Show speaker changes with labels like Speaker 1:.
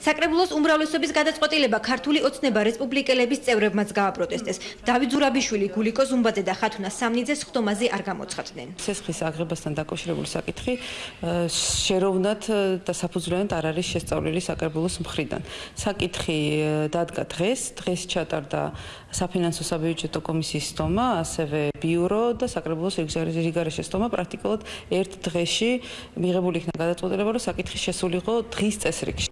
Speaker 1: საკრებულოს უმრავლესობის გადაწყვეტილება ქართული ოცნება რესპუბლიკელების წევრებმაც გააპროტესტეს. დავით ზურაბიშვილი, გულიკო ზუმბაძე და ხათუნა სამნიძე ხდომაზე არ გამოცხადდნენ.
Speaker 2: სესხის აღებასთან დაკავშირებული საკითხი შეროვნად და საფუძვლიანად არ არის შესწავლილი საკრებულოს მხრიდან. საკითხი დადგა დღეს, დღეს ჩატარდა საფინანსო საბიუჯეტო კომისიის სტომა, ასევე ბიურო და საკრებულოს რიგარეშე სტომა პრაქტიკულად ერთ დღეში მიღებული იქნა გადაწყვეტილება, რომ საკითხი შესულიყო დღის წესრიგში.